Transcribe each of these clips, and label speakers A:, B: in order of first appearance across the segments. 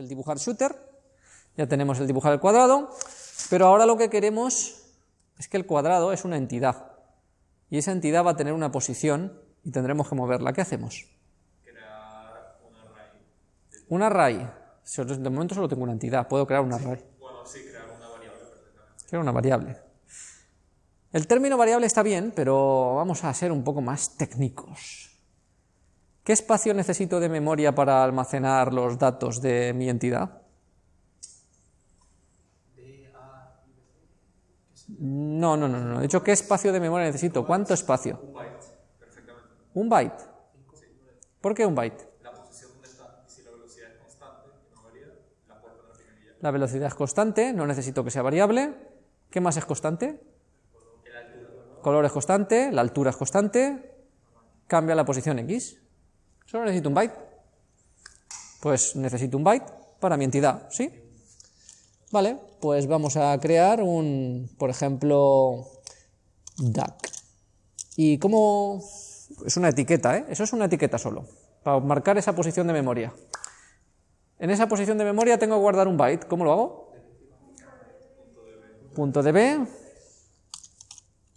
A: el dibujar shooter, ya tenemos el dibujar el cuadrado, pero ahora lo que queremos es que el cuadrado es una entidad, y esa entidad va a tener una posición y tendremos que moverla. ¿Qué hacemos?
B: Crear un array.
A: Un array. De momento solo tengo una entidad, puedo crear un array.
B: Bueno, sí, crear una variable perfectamente.
A: Crear una variable. El término variable está bien, pero vamos a ser un poco más técnicos. ¿Qué espacio necesito de memoria para almacenar los datos de mi entidad? No, no, no, no. De hecho, ¿qué espacio de memoria necesito? ¿Cuánto espacio?
B: Un byte, perfectamente.
A: ¿Un byte? ¿Por qué un byte?
B: La posición donde está, y si la velocidad es constante no varía, la puedes poner pequeñilla.
A: La velocidad es constante, no necesito que sea variable. ¿Qué más es constante? Color es constante, la altura es constante, cambia la posición x. Solo necesito un byte. Pues necesito un byte para mi entidad, ¿sí? Vale, pues vamos a crear un, por ejemplo, duck. ¿Y cómo...? Es una etiqueta, ¿eh? Eso es una etiqueta solo, para marcar esa posición de memoria. En esa posición de memoria tengo que guardar un byte. ¿Cómo lo hago? Punto db.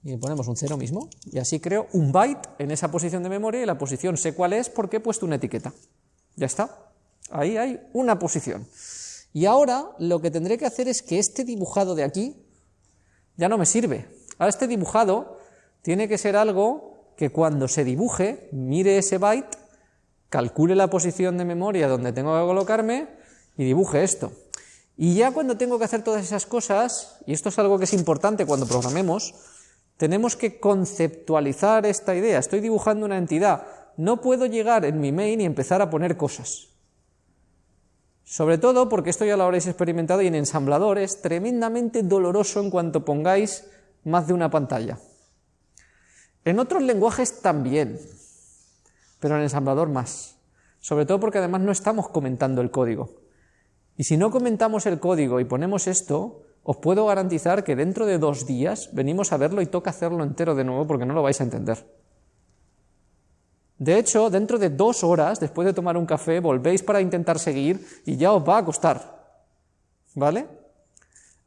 A: Y ponemos un cero mismo. Y así creo un byte en esa posición de memoria y la posición sé cuál es porque he puesto una etiqueta. Ya está. Ahí hay una posición. Y ahora lo que tendré que hacer es que este dibujado de aquí ya no me sirve. Ahora este dibujado tiene que ser algo que cuando se dibuje, mire ese byte, calcule la posición de memoria donde tengo que colocarme y dibuje esto. Y ya cuando tengo que hacer todas esas cosas, y esto es algo que es importante cuando programemos, tenemos que conceptualizar esta idea. Estoy dibujando una entidad. No puedo llegar en mi main y empezar a poner cosas. Sobre todo porque esto ya lo habréis experimentado y en ensamblador es tremendamente doloroso en cuanto pongáis más de una pantalla. En otros lenguajes también, pero en ensamblador más. Sobre todo porque además no estamos comentando el código. Y si no comentamos el código y ponemos esto, os puedo garantizar que dentro de dos días venimos a verlo y toca hacerlo entero de nuevo porque no lo vais a entender. De hecho, dentro de dos horas, después de tomar un café, volvéis para intentar seguir y ya os va a costar. ¿Vale?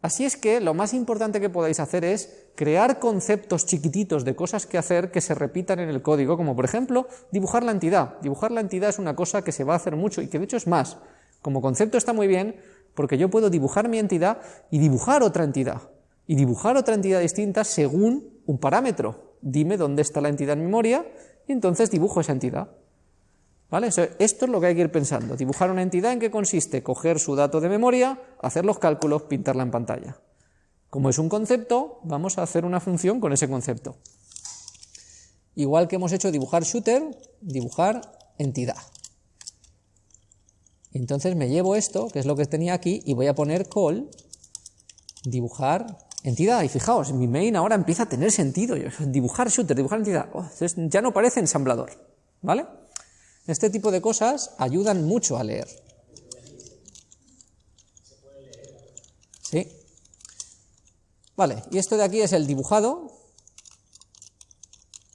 A: Así es que lo más importante que podáis hacer es crear conceptos chiquititos de cosas que hacer que se repitan en el código, como por ejemplo dibujar la entidad. Dibujar la entidad es una cosa que se va a hacer mucho y que de hecho es más. Como concepto está muy bien porque yo puedo dibujar mi entidad y dibujar otra entidad. Y dibujar otra entidad distinta según un parámetro. Dime dónde está la entidad en memoria y entonces dibujo esa entidad. ¿Vale? Esto es lo que hay que ir pensando. Dibujar una entidad en qué consiste coger su dato de memoria, hacer los cálculos, pintarla en pantalla. Como es un concepto, vamos a hacer una función con ese concepto. Igual que hemos hecho dibujar shooter, dibujar entidad. Entonces me llevo esto, que es lo que tenía aquí, y voy a poner call, dibujar entidad. Y fijaos, mi main ahora empieza a tener sentido. Dibujar shooter, dibujar entidad. Oh, ya no parece ensamblador. ¿Vale? Este tipo de cosas ayudan mucho a leer. Sí. Vale, y esto de aquí es el dibujado.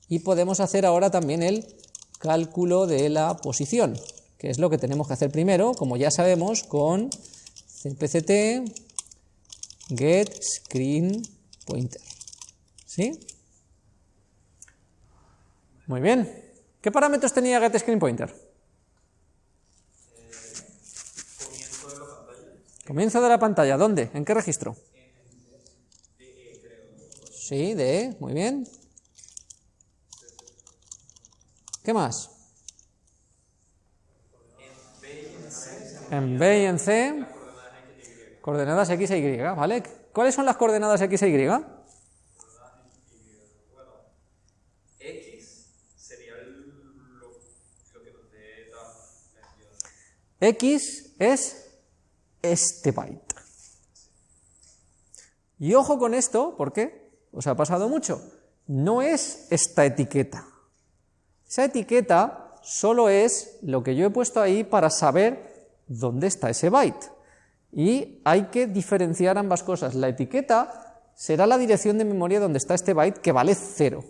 A: Y podemos hacer ahora también el cálculo de la posición, que es lo que tenemos que hacer primero, como ya sabemos, con cpct get screen pointer. ¿Sí? Muy bien. ¿Qué parámetros tenía get screen pointer?
B: Comienzo de la pantalla.
A: Comienzo de la pantalla. ¿Dónde? ¿En qué registro? Sí, de muy bien. ¿Qué más? En B y en C. Coordenadas X e Y, ¿vale? ¿Cuáles son las coordenadas X e Y?
B: X sería lo, que
A: es este byte. Y ojo con esto, ¿por qué? Os ha pasado mucho. No es esta etiqueta. Esa etiqueta solo es lo que yo he puesto ahí para saber dónde está ese byte. Y hay que diferenciar ambas cosas. La etiqueta será la dirección de memoria donde está este byte que vale 0.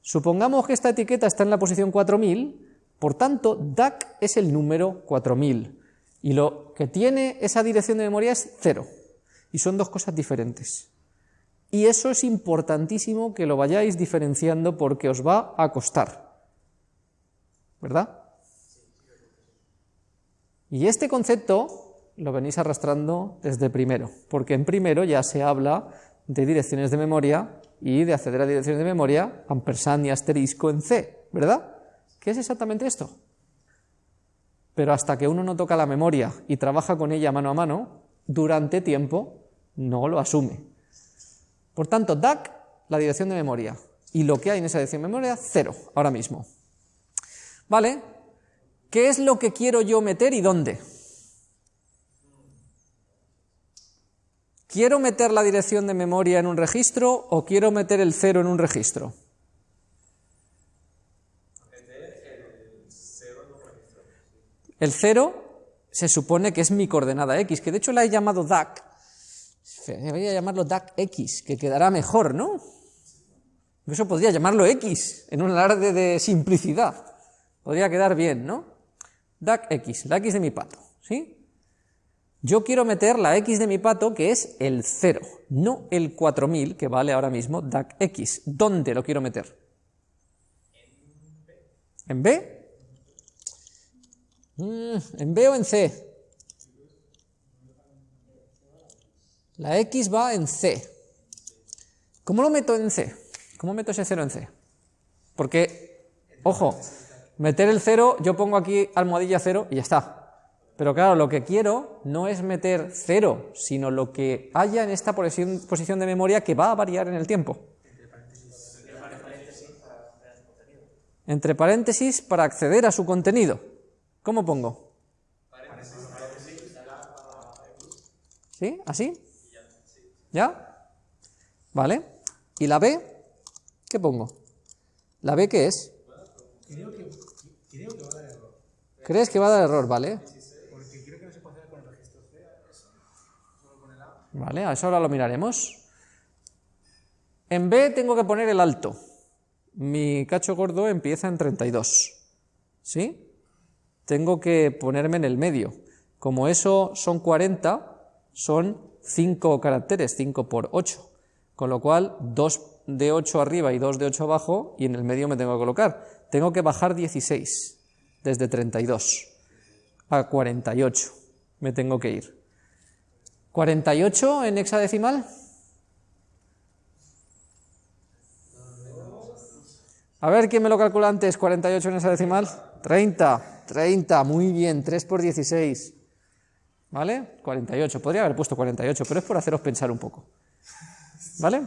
A: Supongamos que esta etiqueta está en la posición 4000, por tanto, DAC es el número 4000. Y lo que tiene esa dirección de memoria es cero. Y son dos cosas diferentes. Y eso es importantísimo que lo vayáis diferenciando porque os va a costar. ¿Verdad? Y este concepto lo venís arrastrando desde primero, porque en primero ya se habla de direcciones de memoria y de acceder a direcciones de memoria, ampersand y asterisco en C, ¿verdad? ¿Qué es exactamente esto? Pero hasta que uno no toca la memoria y trabaja con ella mano a mano, durante tiempo no lo asume. Por tanto, DAC, la dirección de memoria, y lo que hay en esa dirección de memoria, cero, ahora mismo. ¿Vale? ¿Qué es lo que quiero yo meter y dónde? ¿Quiero meter la dirección de memoria en un registro o quiero meter el cero en un registro? El cero se supone que es mi coordenada x, que de hecho la he llamado DAC. Voy a llamarlo DAC x, que quedará mejor, ¿no? Eso podría llamarlo x, en un alarde de simplicidad. Podría quedar bien, ¿no? DAC x, la x de mi pato, ¿sí? Yo quiero meter la x de mi pato, que es el 0, no el 4000, que vale ahora mismo DAC x. ¿Dónde lo quiero meter? ¿En B? Mm, ¿En B o en C? La x va en C. ¿Cómo lo meto en C? ¿Cómo meto ese 0 en C? Porque, ojo, meter el 0, yo pongo aquí almohadilla 0 y ya está. Pero claro, lo que quiero no es meter cero, sino lo que haya en esta posición, de memoria que va a variar en el tiempo. Entre paréntesis para acceder a su contenido. ¿Cómo pongo? ¿Sí? ¿Así? ¿Ya? ¿Vale? ¿Y la B? ¿Qué pongo? ¿La B qué es? ¿Crees que va a dar error? ¿Vale? ¿Vale? A eso ahora lo miraremos. En B tengo que poner el alto. Mi cacho gordo empieza en 32. ¿Sí? Tengo que ponerme en el medio. Como eso son 40, son 5 caracteres, 5 por 8. Con lo cual, 2 de 8 arriba y 2 de 8 abajo, y en el medio me tengo que colocar. Tengo que bajar 16, desde 32 a 48. Me tengo que ir. 48 en hexadecimal. A ver, ¿quién me lo calcula antes? 48 en hexadecimal. 30, 30, muy bien, 3 por 16. ¿Vale? 48, podría haber puesto 48, pero es por haceros pensar un poco. ¿Vale?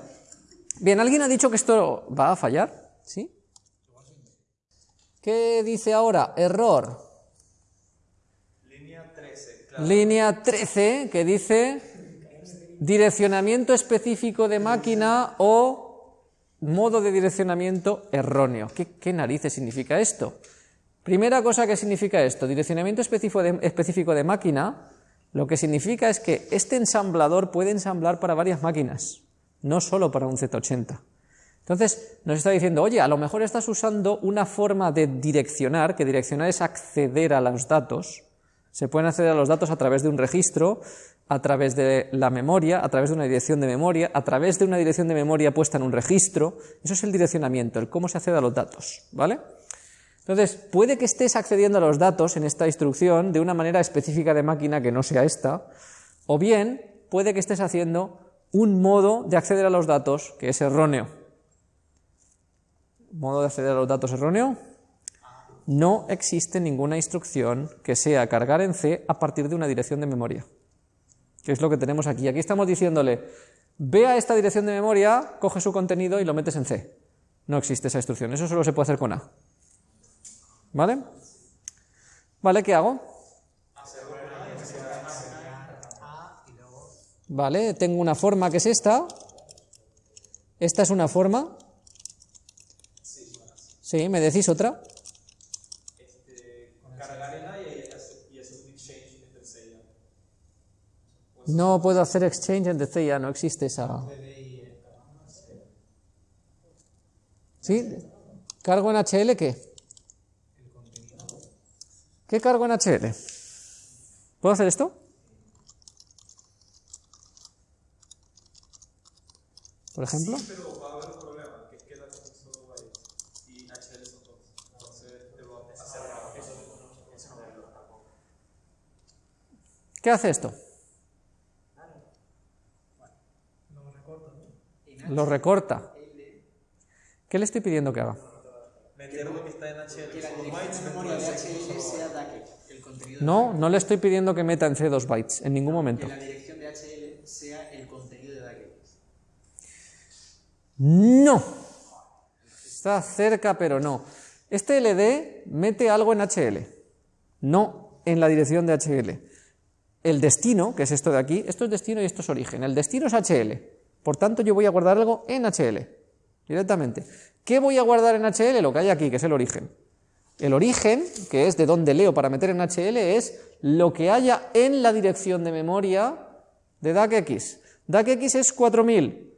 A: Bien, ¿alguien ha dicho que esto va a fallar? ¿Sí? ¿Qué dice ahora? Error. Línea 13, que dice direccionamiento específico de máquina o modo de direccionamiento erróneo. ¿Qué, narices significa esto? Primera cosa que significa esto, direccionamiento específico de, específico de máquina, lo que significa es que este ensamblador puede ensamblar para varias máquinas, no solo para un Z80. Entonces nos está diciendo, oye, a lo mejor estás usando una forma de direccionar, que direccionar es acceder a los datos, se pueden acceder a los datos a través de un registro, a través de la memoria, a través de una dirección de memoria, a través de una dirección de memoria puesta en un registro. Eso es el direccionamiento, el cómo se accede a los datos, ¿vale? Entonces, puede que estés accediendo a los datos en esta instrucción de una manera específica de máquina que no sea esta, o bien puede que estés haciendo un modo de acceder a los datos que es erróneo. ¿Modo de acceder a los datos erróneo? no existe ninguna instrucción que sea cargar en C a partir de una dirección de memoria. Que es lo que tenemos aquí. Aquí estamos diciéndole, ve a esta dirección de memoria, coge su contenido y lo metes en C. No existe esa instrucción, eso solo se puede hacer con A. ¿Vale? ¿Vale? ¿Qué hago? Vale, tengo una forma que es esta. Esta es una forma. Sí, ¿me decís otra? No puedo hacer exchange en DC, ya no existe esa. ¿Sí? ¿Cargo en HL qué? ¿Qué cargo en HL? ¿Puedo hacer esto? Por ejemplo.
B: Pero va a haber un problema, que es que la son solo bytes y HL son dos. Entonces te va a hacer eso. Eso no me lo
A: ¿Qué hace esto? Lo recorta. ¿Qué le estoy pidiendo que haga?
B: Meter lo que está en HL
C: Que la
B: son
C: dirección
B: bytes
C: de
B: dentro
C: memoria
B: de
C: de
B: ese
C: HL
B: solo
C: sea DAC. El contenido
A: No, no le estoy pidiendo que meta en C dos bytes, en ningún momento.
C: que la dirección de HL sea el contenido de.
A: No. Está cerca, pero no. Este LD mete algo en HL, no en la dirección de HL. El destino, que es esto de aquí, esto es destino y esto es origen. El destino es HL. Por tanto, yo voy a guardar algo en HL, directamente. ¿Qué voy a guardar en HL? Lo que hay aquí, que es el origen. El origen, que es de donde leo para meter en HL, es lo que haya en la dirección de memoria de DACX. DACX es 4000.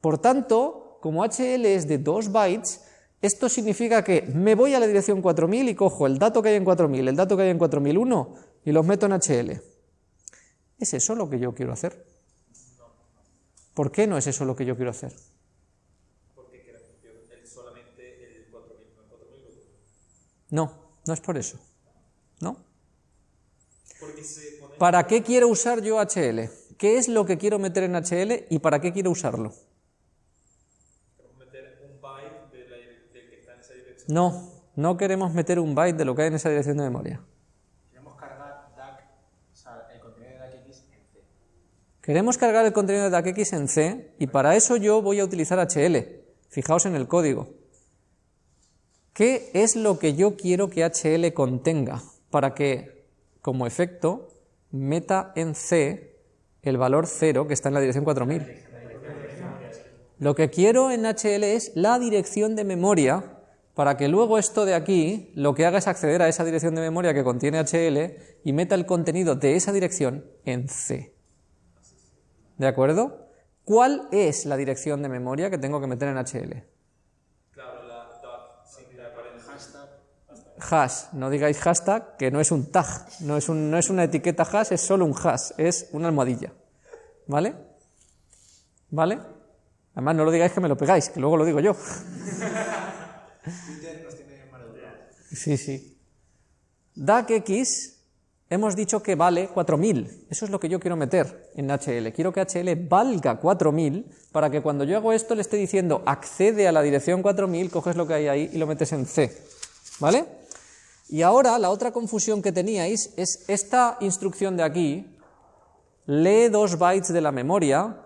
A: Por tanto, como HL es de 2 bytes, esto significa que me voy a la dirección 4000 y cojo el dato que hay en 4000, el dato que hay en 4001 y los meto en HL. ¿Es eso lo que yo quiero hacer? ¿Por qué no es eso lo que yo quiero hacer?
B: Porque que la el solamente el 4000, no el 4000.
A: No, es por eso. ¿No? ¿Para qué quiero usar yo HL? ¿Qué es lo que quiero meter en HL y para qué quiero usarlo?
B: queremos meter un byte de la, del que está en esa dirección.
A: No, no queremos meter un byte de lo que hay en esa dirección de memoria.
C: Queremos cargar DAC, o sea, el contenido de DACX en C.
A: Queremos cargar el contenido de DACX en C y para eso yo voy a utilizar HL. Fijaos en el código. ¿Qué es lo que yo quiero que HL contenga para que, como efecto, meta en C el valor 0 que está en la dirección 4000? Lo que quiero en HL es la dirección de memoria para que luego esto de aquí lo que haga es acceder a esa dirección de memoria que contiene HL y meta el contenido de esa dirección en C. ¿De acuerdo? ¿Cuál es la dirección de memoria que tengo que meter en HL?
B: Claro, la dot.
A: Hash, no digáis hashtag, que no es un tag, no es, un- no es una etiqueta hash, es solo un hash, es una almohadilla. ¿Vale? ¿Vale? Además, no lo digáis que me lo pegáis, que luego lo digo yo.
C: Twitter nos tiene.
A: Sí, sí. DACX hemos dicho que vale 4000. Eso es lo que yo quiero meter en HL. Quiero que HL valga 4000 para que cuando yo hago esto le esté diciendo accede a la dirección 4000, coges lo que hay ahí y lo metes en C. ¿Vale? Y ahora la otra confusión que teníais es esta instrucción de aquí, lee dos bytes de la memoria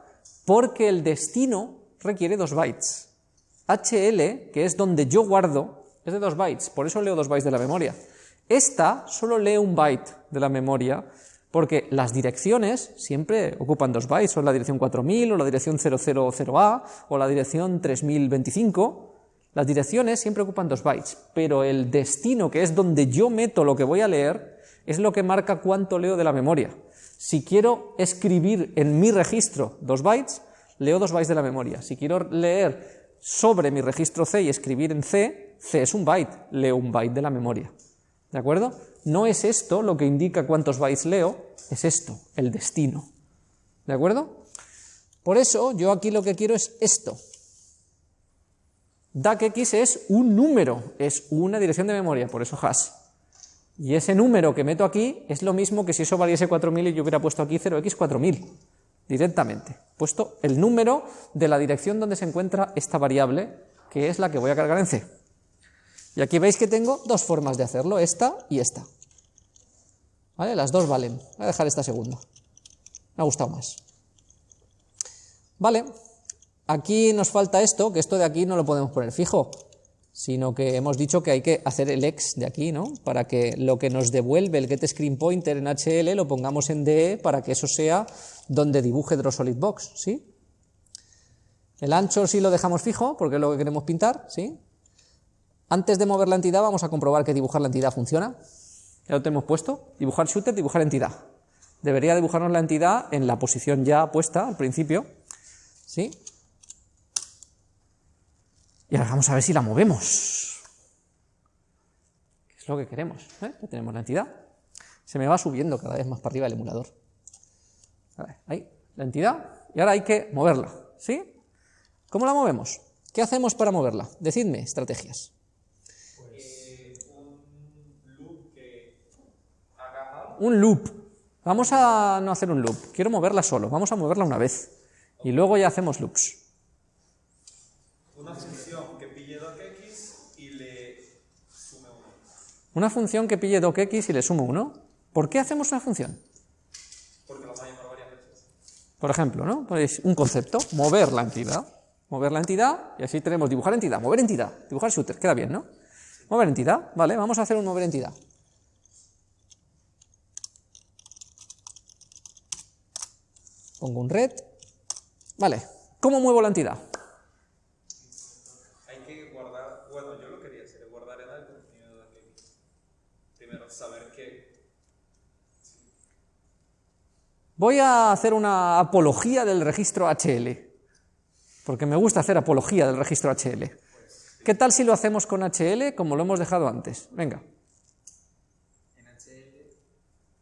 A: porque el destino requiere dos bytes. HL, que es donde yo guardo, es de 2 bytes, por eso leo 2 bytes de la memoria. Esta solo lee un byte de la memoria, porque las direcciones siempre ocupan 2 bytes, o la dirección 4000, o la dirección 000A, o la dirección 3025. Las direcciones siempre ocupan 2 bytes, pero el destino, que es donde yo meto lo que voy a leer, es lo que marca cuánto leo de la memoria. Si quiero escribir en mi registro 2 bytes, leo 2 bytes de la memoria. Si quiero leer sobre mi registro C y escribir en C, C es un byte, leo un byte de la memoria. ¿De acuerdo? No es esto lo que indica cuántos bytes leo, es esto, el destino. ¿De acuerdo? Por eso yo aquí lo que quiero es esto. DACX es un número, es una dirección de memoria, por eso hash. Y ese número que meto aquí es lo mismo que si eso valiese 4000 y yo hubiera puesto aquí 0x4000 directamente. Puesto el número de la dirección donde se encuentra esta variable, que es la que voy a cargar en C. Y aquí veis que tengo dos formas de hacerlo, esta y esta. ¿Vale? Las dos valen. Voy a dejar esta segunda. Me ha gustado más. Vale. Aquí nos falta esto, que esto de aquí no lo podemos poner fijo, sino que hemos dicho que hay que hacer el ex de aquí, ¿no? Para que lo que nos devuelve el getScreenPointer en HL lo pongamos en DE para que eso sea donde dibuje DrawSolidBox, ¿sí? El ancho sí lo dejamos fijo, porque es lo que queremos pintar, ¿sí? Antes de mover la entidad vamos a comprobar que dibujar la entidad funciona. Ya lo tenemos puesto. Dibujar shooter, dibujar entidad. Debería dibujarnos la entidad en la posición ya puesta al principio, ¿sí? Y ahora vamos a ver si la movemos. ¿Qué es lo que queremos? ¿eh? Ya tenemos la entidad. Se me va subiendo cada vez más para arriba el emulador. Ahí, la entidad, y ahora hay que moverla, ¿sí? ¿Cómo la movemos? ¿Qué hacemos para moverla? Decidme estrategias.
B: Eh, un loop que haga mal.
A: Un loop. Vamos a no hacer un loop. Quiero moverla solo. Vamos a moverla una vez. Y luego ya hacemos loops.
B: Una función que pille docx y le sume uno.
A: Una función que pille docx y le sumo 1. ¿Por qué hacemos una función?
B: Porque vamos a llamar varias veces.
A: Por ejemplo, ¿no? Pues un concepto, mover la entidad. Mover la entidad, y así tenemos dibujar entidad, mover entidad, dibujar shooter, queda bien, ¿no? Mover entidad, vale, vamos a hacer un mover entidad. Pongo un red, vale, ¿cómo muevo la entidad?
B: Hay que guardar, bueno, yo lo quería hacer, guardar en el contenido de. Primero, saber que
A: Voy a hacer una apología del registro HL, porque me gusta hacer apología del registro HL. ¿Qué tal si lo hacemos con HL como lo hemos dejado antes? Venga,
C: En HL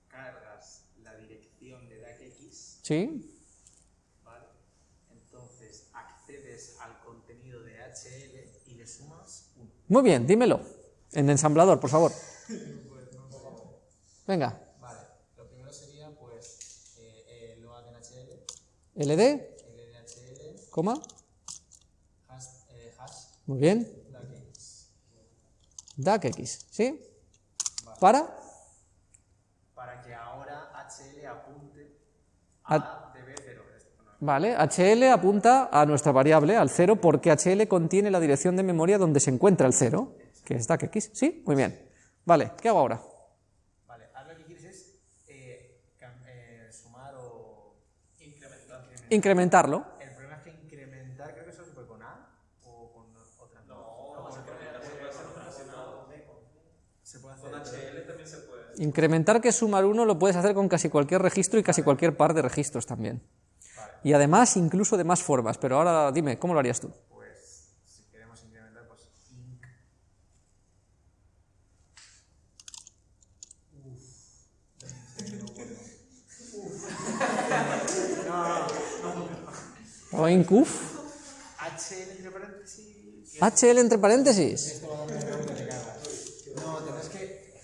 C: cargas la dirección de DACX,
A: ¿sí?
C: ¿vale? Entonces accedes al contenido de HL y le sumas 1.
A: Muy bien, dímelo. En ensamblador, por favor. Venga,
C: Vale, lo primero sería pues eh, eh, load en HL,
A: LD,
C: LDHL,
A: coma,
C: hash, eh, hash
A: muy bien,
C: DACX,
A: DACX, ¿sí? Para,
C: para que ahora HL apunte
A: A-
C: a DB0. Esto, no.
A: vale, HL apunta a nuestra variable, al 0, porque HL contiene la dirección de memoria donde se encuentra el 0, que es DACX, ¿sí? Muy bien. Vale, ¿qué hago ahora?
C: Vale, ahora lo que quieres es eh, eh, sumar o incrementar.
A: Incrementarlo.
C: El problema es que incrementar creo que solo se puede con A o con otra. No, se puede Se puede hacer.
B: con HL también se puede.
A: Incrementar que es sumar 1 lo puedes hacer con casi cualquier registro y casi cualquier par de registros también. Y además, incluso de más formas, pero ahora dime, ¿cómo lo harías tú?
C: Pues si queremos incrementar, pues inc.
A: O incuf,
C: HL entre paréntesis.
A: HL entre paréntesis.
C: No, tendrás que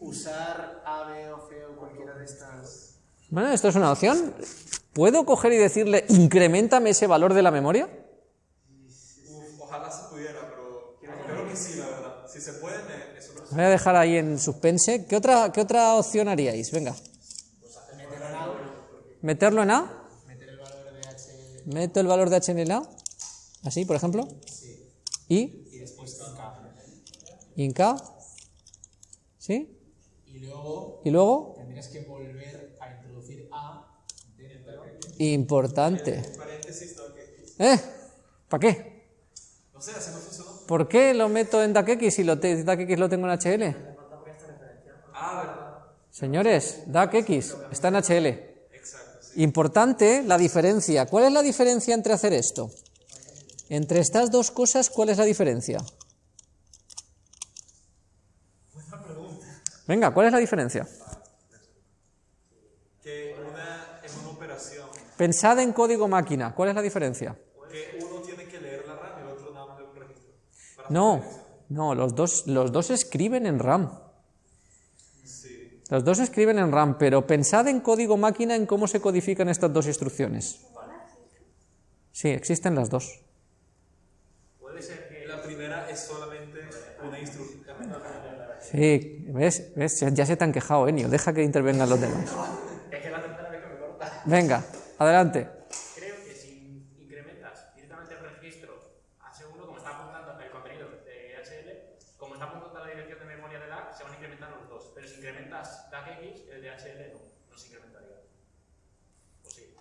C: usar A, B o C o cualquiera de estas.
A: Bueno, esto es una opción. ¿Puedo coger y decirle, incrementame ese valor de la memoria?
B: Uf, ojalá se pudiera, pero creo que sí, la verdad. Si se puede, me, me súper-
A: Voy a dejar ahí en suspense. ¿Qué otra, qué otra opción haríais? Venga. ¿Meterlo en A?
C: Meter el valor de HL
A: Meto el valor de H en el A. Así, por ejemplo. Y
C: y después en K.
A: en K. ¿Sí?
C: Y luego
A: Y luego,
C: tendrías que volver a introducir A dentro.
A: Importante. ¿Eh? ¿Para qué?
B: No sé, funcionó.
A: ¿Por qué lo meto en DACX si lo te- DACX lo tengo en HL?
B: Ah.
A: Señores, DACX está en HL. Importante la diferencia. ¿Cuál es la diferencia entre hacer esto? Entre estas dos cosas, ¿cuál es la diferencia? Venga, ¿cuál es la diferencia?
B: Que una es una operación
A: Pensad en código máquina. ¿Cuál es la diferencia?
B: que uno tiene que leer la RAM y el otro nada más un registro.
A: No, no, los dos, los dos escriben en RAM.
B: Sí.
A: Los dos escriben en RAM, pero pensad en código máquina en cómo se codifican estas dos instrucciones. Sí, existen las dos.
B: Puede ser que la primera es solamente una instrucción.
A: Sí, ¿ves? ¿Ves? Ya, se te han quejado, Enio. Deja que intervengan los demás.
C: Es que la tercera vez que me corta.
A: Venga, adelante.
D: Creo que si incrementas directamente el registro H1, como está apuntando el contenido de HL, como está apuntando a la dirección de memoria de DAC, se van a incrementar los dos. Pero si incrementas DACX, el de HL no, no se incrementaría. O sí.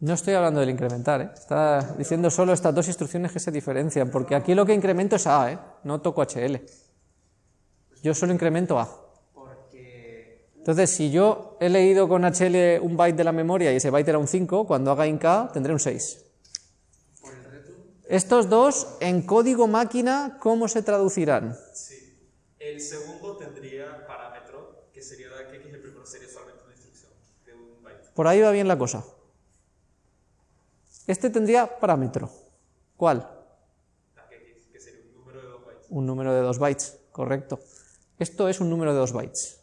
A: No estoy hablando del incrementar, ¿eh? Está diciendo solo estas dos instrucciones que se diferencian, porque aquí lo que incremento es A, ¿eh? No toco HL. Yo solo incremento A. Entonces, si yo he leído con HL un byte de la memoria y ese byte era un 5, cuando haga inc tendré un 6.
C: por el reto
A: Estos dos, en código máquina, ¿cómo se traducirán?
B: Sí. El segundo tendría parámetro, que sería DACX el
A: Por ahí va bien la cosa. Este tendría parámetro. ¿Cuál?
B: que sería un número de 2 bytes.
A: Un número de 2 bytes, correcto. Esto es un número de 2 bytes.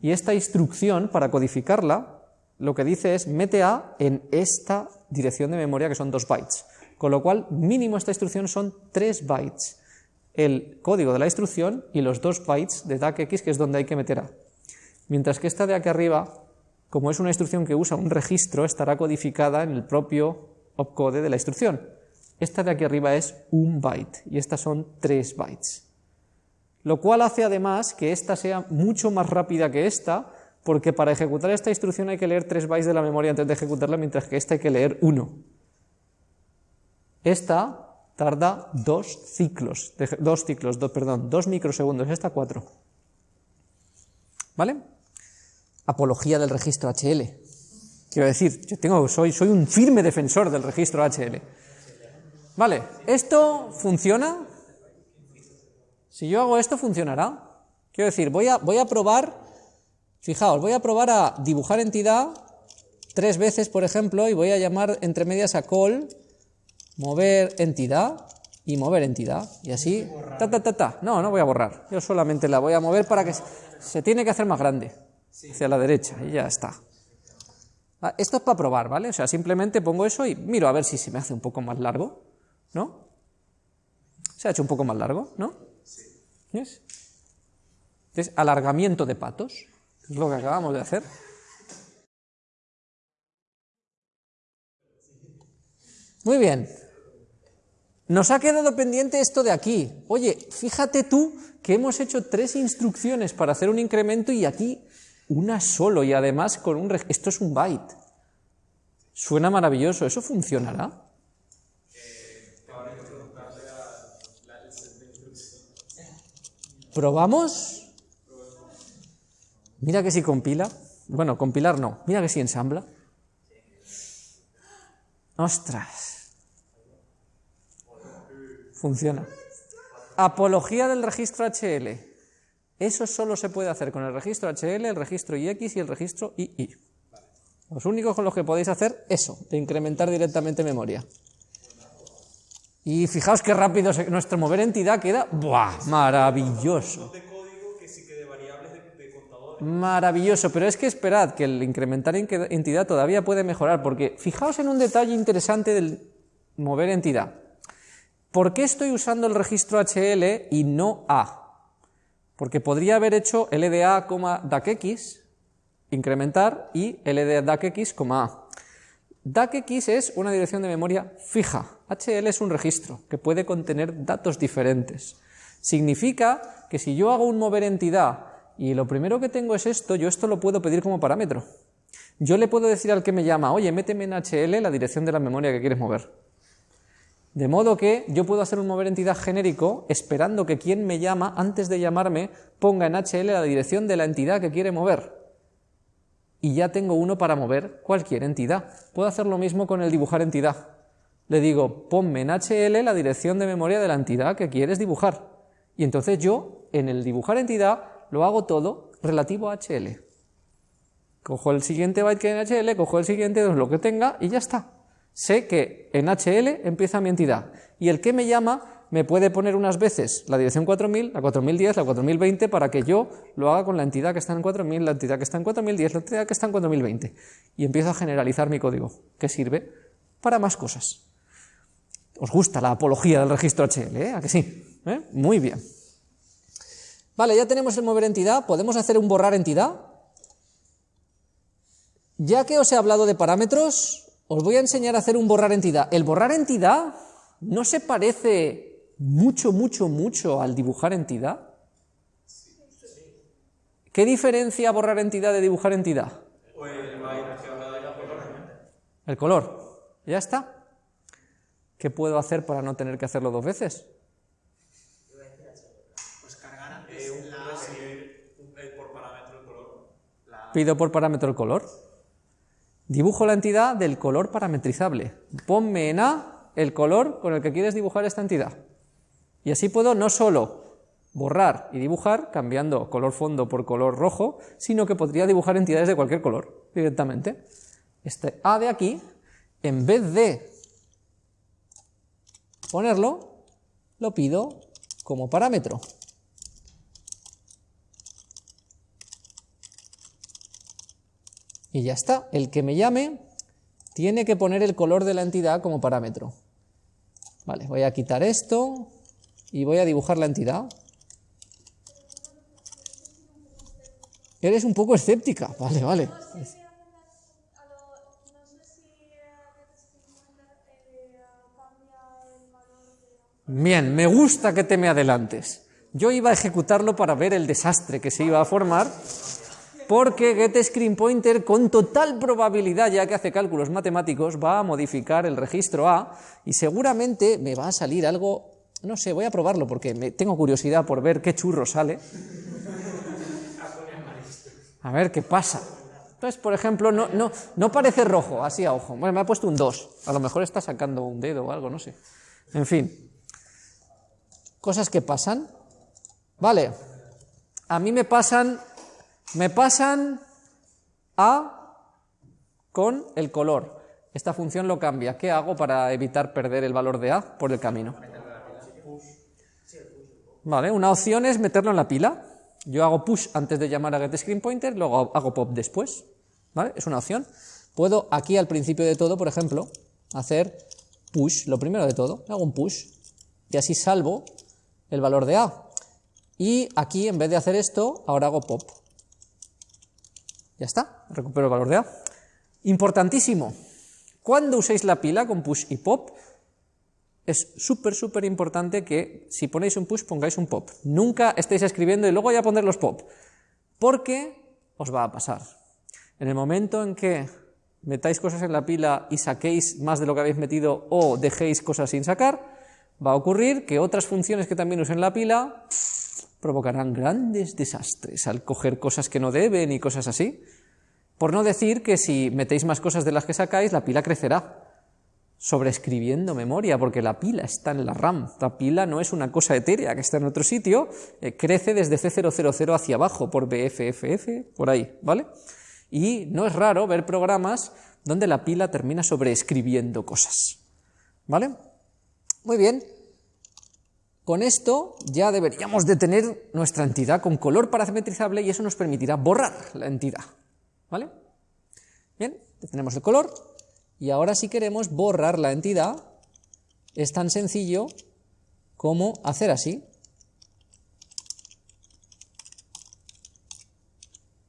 A: Y esta instrucción, para codificarla, lo que dice es mete A en esta dirección de memoria que son 2 bytes. Con lo cual, mínimo esta instrucción son 3 bytes. El código de la instrucción y los 2 bytes de DACX, que es donde hay que meter A. Mientras que esta de aquí arriba, como es una instrucción que usa un registro, estará codificada en el propio opcode de la instrucción. Esta de aquí arriba es un byte y estas son 3 bytes. Lo cual hace además que esta sea mucho más rápida que esta, porque para ejecutar esta instrucción hay que leer 3 bytes de la memoria antes de ejecutarla, mientras que esta hay que leer 1. Esta tarda dos ciclos, de- dos ciclos, do- perdón, dos microsegundos, esta cuatro. ¿Vale? Apología del registro HL. Quiero decir, yo tengo, soy, soy un firme defensor del registro HL. Vale, ¿esto funciona? Si yo hago esto, ¿funcionará? Quiero decir, voy a, voy a probar, fijaos, voy a probar a dibujar entidad tres veces, por ejemplo, y voy a llamar entre medias a call, mover entidad y mover entidad. Y así, ta, ta, ta, ta. No, no voy a borrar. Yo solamente la voy a mover para que se, se tiene que hacer más grande, hacia la derecha, y ya está. Ah, Esto es para probar, ¿vale? O sea, simplemente pongo eso y miro a ver si se me hace un poco más largo, ¿no? Se ha hecho un poco más largo, ¿no? ¿Ves? Es alargamiento de patos, es lo que acabamos de hacer. Muy bien. Nos ha quedado pendiente esto de aquí. Oye, fíjate tú que hemos hecho tres instrucciones para hacer un incremento y aquí una solo y además con un... Esto es un byte. Suena maravilloso. ¿Eso funcionará? ¿Probamos? Mira que si compila. Bueno, compilar no. Mira que si ensambla. Ostras. Funciona. Apología del registro HL. Eso solo se puede hacer con el registro HL, el registro IX y el registro II. Los únicos con los que podéis hacer eso, de incrementar directamente memoria. Y fijaos qué rápido nuestro mover entidad queda. ¡Buah! Maravilloso. Maravilloso, pero es que esperad que el incrementar en- entidad todavía puede mejorar, porque fijaos en un detalle interesante del mover entidad. ¿Por qué estoy usando el registro HL y no A? Porque podría haber hecho LDA, DACX, incrementar, y LDA DACX, A. DACX es una dirección de memoria fija. HL es un registro que puede contener datos diferentes. Significa que si yo hago un mover entidad y lo primero que tengo es esto, yo esto lo puedo pedir como parámetro. Yo le puedo decir al que me llama, oye, méteme en HL la dirección de la memoria que quieres mover. De modo que yo puedo hacer un mover entidad genérico esperando que quien me llama, antes de llamarme, ponga en HL la dirección de la entidad que quiere mover. Y ya tengo uno para mover cualquier entidad. Puedo hacer lo mismo con el dibujar entidad. Le digo, ponme en HL la dirección de memoria de la entidad que quieres dibujar. Y entonces yo, en el dibujar entidad, lo hago todo relativo a HL. Cojo el siguiente byte que hay en HL, cojo el siguiente, lo que tenga, y ya está. Sé que en HL empieza mi entidad. Y el que me llama me puede poner unas veces la dirección 4000, la 4010, la 4020, para que yo lo haga con la entidad que está en 4000, la entidad que está en 4010, la entidad que está en 4020. Y empiezo a generalizar mi código, que sirve para más cosas. ¿Os gusta la apología del registro HL? ¿eh? ¿A que sí? ¿Eh? Muy bien. Vale, ya tenemos el mover entidad. ¿Podemos hacer un borrar entidad? Ya que os he hablado de parámetros, os voy a enseñar a hacer un borrar entidad. El borrar entidad no se parece mucho, mucho, mucho al dibujar entidad. ¿Qué diferencia borrar entidad de dibujar entidad? El color. Ya está. ¿Qué puedo hacer para no tener que hacerlo dos veces?
C: Pues cargar antes
B: Eh, un
C: la
B: eh, por parámetro el color.
A: Pido por parámetro el color. Dibujo la entidad del color parametrizable. Ponme en A el color con el que quieres dibujar esta entidad. Y así puedo no solo borrar y dibujar cambiando color fondo por color rojo, sino que podría dibujar entidades de cualquier color. directamente. Este A de aquí, en vez de ponerlo, lo pido como parámetro. Y ya está, el que me llame tiene que poner el color de la entidad como parámetro. Vale, voy a quitar esto y voy a dibujar la entidad. Eres un poco escéptica, vale, vale. Bien, me gusta que te me adelantes. Yo iba a ejecutarlo para ver el desastre que se iba a formar, porque getScreenPointer con total probabilidad, ya que hace cálculos matemáticos, va a modificar el registro A y seguramente me va a salir algo, no sé, voy a probarlo porque me, tengo curiosidad por ver qué churro sale. A ver qué pasa. Entonces, por ejemplo, no, no, no parece rojo, así a ojo. Bueno, me ha puesto un 2. A lo mejor está sacando un dedo o algo, no sé. En fin. Cosas que pasan. Vale. A mí me pasan. Me pasan A con el color. Esta función lo cambia. ¿Qué hago para evitar perder el valor de A por el camino? Vale, una opción es meterlo en la pila. Yo hago push antes de llamar a getScreenPointer, luego hago pop después. ¿Vale? Es una opción. Puedo aquí al principio de todo, por ejemplo, hacer push, lo primero de todo, hago un push y así salvo el valor de A. Y aquí, en vez de hacer esto, ahora hago pop. Ya está, recupero el valor de A. Importantísimo, cuando uséis la pila con push y pop, es súper, súper importante que si ponéis un push pongáis un pop. Nunca estéis escribiendo y luego voy a poner los pop, porque os va a pasar. En el momento en que metáis cosas en la pila y saquéis más de lo que habéis metido o dejéis cosas sin sacar, va a ocurrir que otras funciones que también usen la pila provocarán grandes desastres al coger cosas que no deben y cosas así. Por no decir que si metéis más cosas de las que sacáis, la pila crecerá sobreescribiendo memoria, porque la pila está en la RAM. La pila no es una cosa etérea que está en otro sitio, eh, crece desde C000 hacia abajo, por BFFF, por ahí, ¿vale? Y no es raro ver programas donde la pila termina sobreescribiendo cosas, ¿vale? Muy bien. Con esto ya deberíamos de tener nuestra entidad con color parametrizable y eso nos permitirá borrar la entidad, ¿vale? Bien, tenemos el color, y ahora si queremos borrar la entidad, es tan sencillo como hacer así.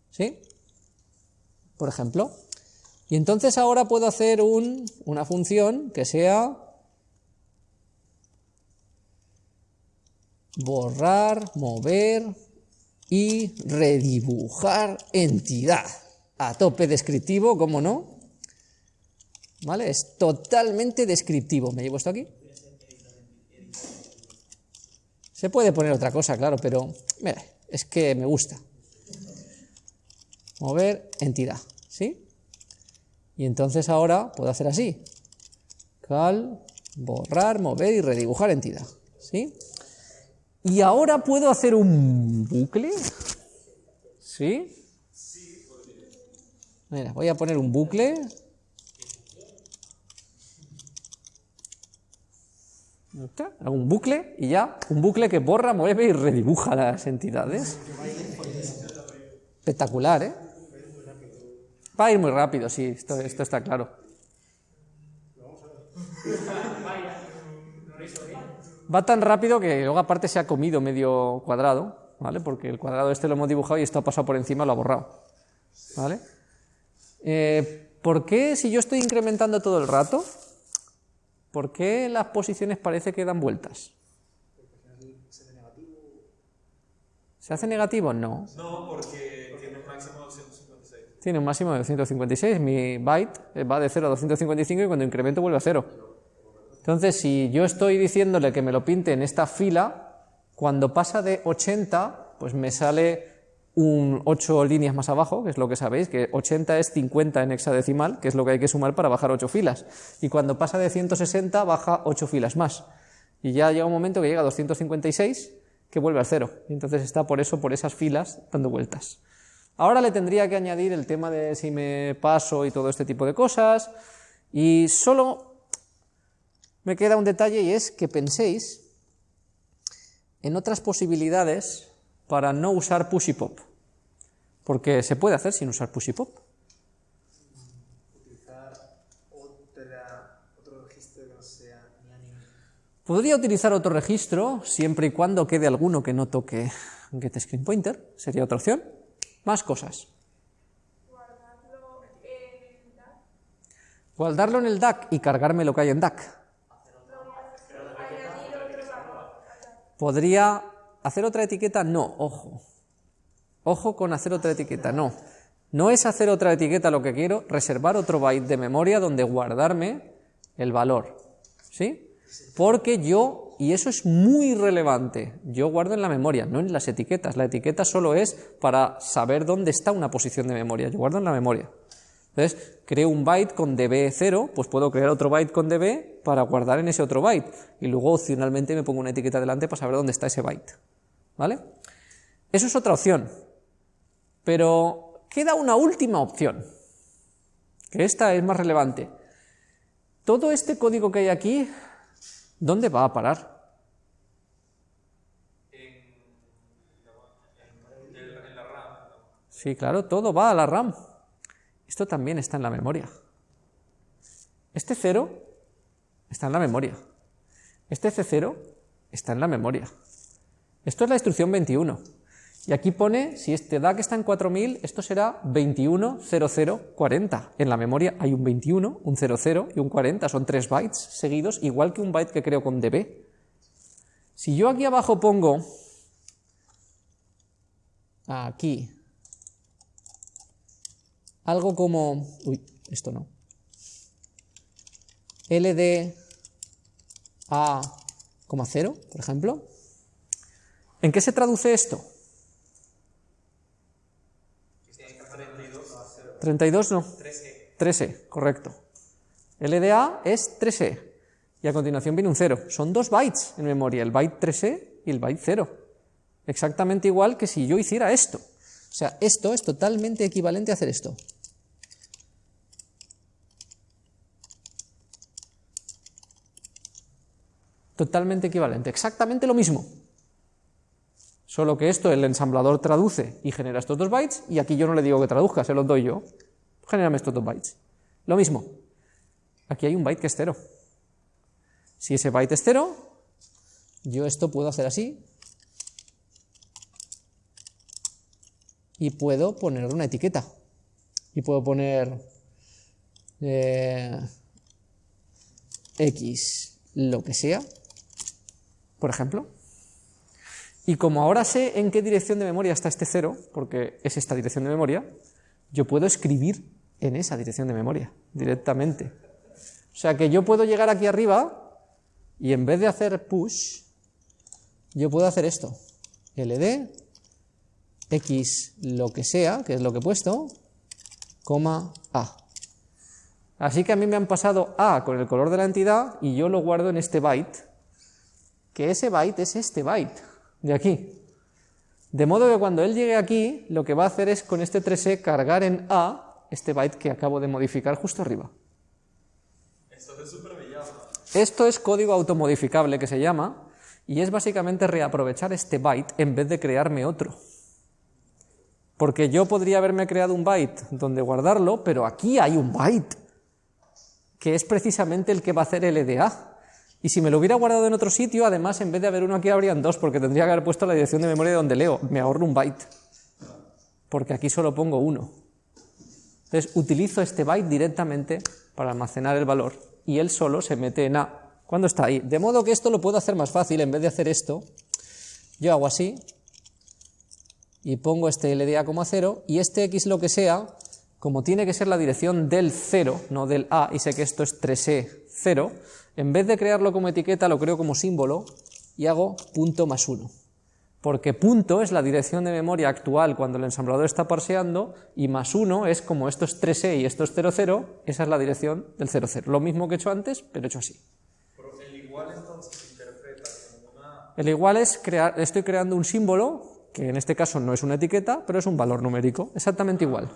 A: ¿Sí? Por ejemplo. Y entonces ahora puedo hacer un, una función que sea borrar, mover y redibujar entidad. A tope descriptivo, ¿cómo no? ¿Vale? Es totalmente descriptivo. ¿Me llevo esto aquí? Se puede poner otra cosa, claro, pero mira, es que me gusta. Mover entidad, ¿sí? Y entonces ahora puedo hacer así. Cal, borrar, mover y redibujar entidad, ¿sí? Y ahora puedo hacer un bucle, ¿sí? Mira, voy a poner un bucle un bucle y ya, un bucle que borra, mueve y redibuja las entidades. Espectacular, ¿eh? Va a ir muy rápido, sí, esto, esto está claro. Va tan rápido que luego aparte se ha comido medio cuadrado, ¿vale? Porque el cuadrado este lo hemos dibujado y esto ha pasado por encima, lo ha borrado, ¿vale? Eh, ¿Por qué si yo estoy incrementando todo el rato, ¿Por qué las posiciones parece que dan vueltas? ¿Se hace negativo? No.
B: No, porque tiene un máximo de 256.
A: Tiene un máximo de 256. Mi byte va de 0 a 255 y cuando incremento vuelve a 0. Entonces, si yo estoy diciéndole que me lo pinte en esta fila, cuando pasa de 80, pues me sale un 8 líneas más abajo, que es lo que sabéis, que 80 es 50 en hexadecimal, que es lo que hay que sumar para bajar 8 filas. Y cuando pasa de 160 baja 8 filas más. Y ya llega un momento que llega a 256 que vuelve al cero. Y entonces está por eso, por esas filas, dando vueltas. Ahora le tendría que añadir el tema de si me paso y todo este tipo de cosas, y solo me queda un detalle y es que penséis en otras posibilidades para no usar push y pop, porque se puede hacer sin usar push y pop.
C: Utilizar otra, otro registro que no sea ni anime.
A: Podría utilizar otro registro siempre y cuando quede alguno que no toque getScreenPointer, sería otra opción. Más cosas.
E: guardarlo en DAC,
A: Guardarlo en el DAC y cargarme lo que hay en DAC.
E: añadir otro valor.
A: ¿Podría hacer otra etiqueta? No, ojo. Ojo con hacer otra etiqueta, no. No es hacer otra etiqueta lo que quiero, reservar otro byte de memoria donde guardarme el valor. ¿Sí? Porque yo, y eso es muy relevante, yo guardo en la memoria, no en las etiquetas. La etiqueta solo es para saber dónde está una posición de memoria. Yo guardo en la memoria. Entonces, creo un byte con db0, pues puedo crear otro byte con db para guardar en ese otro byte. Y luego opcionalmente me pongo una etiqueta delante para saber dónde está ese byte. ¿Vale? Eso es otra opción. Pero queda una última opción, que esta es más relevante. Todo este código que hay aquí, ¿dónde va a parar?
B: En la RAM.
A: Sí, claro, todo va a la RAM. Esto también está en la memoria. Este 0 está en la memoria. Este C0 está en la memoria. Esto es la instrucción 21. Y aquí pone, si este DAC está en 4000, esto será 210040. En la memoria hay un 21, un 00 y un 40. Son tres bytes seguidos, igual que un byte que creo con db. Si yo aquí abajo pongo, aquí, algo como, uy, esto no, LD a, 0, por ejemplo, ¿en qué se traduce esto? 32 no. 3E, correcto. LDA es 3E. Y a continuación viene un 0. Son dos bytes en memoria, el byte 3E y el byte 0. Exactamente igual que si yo hiciera esto. O sea, esto es totalmente equivalente a hacer esto. Totalmente equivalente, exactamente lo mismo. Solo que esto el ensamblador traduce y genera estos dos bytes, y aquí yo no le digo que traduzca, se los doy yo. Genérame estos dos bytes. Lo mismo. Aquí hay un byte que es cero. Si ese byte es cero, yo esto puedo hacer así. Y puedo poner una etiqueta. Y puedo poner eh, X, lo que sea, por ejemplo. Y como ahora sé en qué dirección de memoria está este cero, porque es esta dirección de memoria, yo puedo escribir en esa dirección de memoria directamente. O sea que yo puedo llegar aquí arriba y en vez de hacer push, yo puedo hacer esto. ld x lo que sea, que es lo que he puesto, coma a. Así que a mí me han pasado a con el color de la entidad y yo lo guardo en este byte, que ese byte es este byte de aquí. De modo que cuando él llegue aquí, lo que va a hacer es con este 3e cargar en A este byte que acabo de modificar justo arriba.
B: Esto es.
A: Esto es código automodificable que se llama, y es básicamente reaprovechar este byte en vez de crearme otro. Porque yo podría haberme creado un byte donde guardarlo, pero aquí hay un byte, que es precisamente el que va a hacer LDA. Y si me lo hubiera guardado en otro sitio, además, en vez de haber uno aquí, habrían dos, porque tendría que haber puesto la dirección de memoria de donde leo. Me ahorro un byte, porque aquí solo pongo uno. Entonces, utilizo este byte directamente para almacenar el valor, y él solo se mete en A cuando está ahí. De modo que esto lo puedo hacer más fácil, en vez de hacer esto, yo hago así, y pongo este LDA como a 0, y este X lo que sea, como tiene que ser la dirección del 0, no del A, y sé que esto es 3E 0, en vez de crearlo como etiqueta, lo creo como símbolo y hago punto más 1. Porque punto es la dirección de memoria actual cuando el ensamblador está parseando y más 1 es como esto es 3E y esto es 00, esa es la dirección del 00. Lo mismo que he hecho antes, pero hecho así.
B: Pero el igual entonces interpreta como una.
A: El igual es crear, estoy creando un símbolo que en este caso no es una etiqueta, pero es un valor numérico, exactamente igual.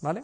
A: ¿Vale?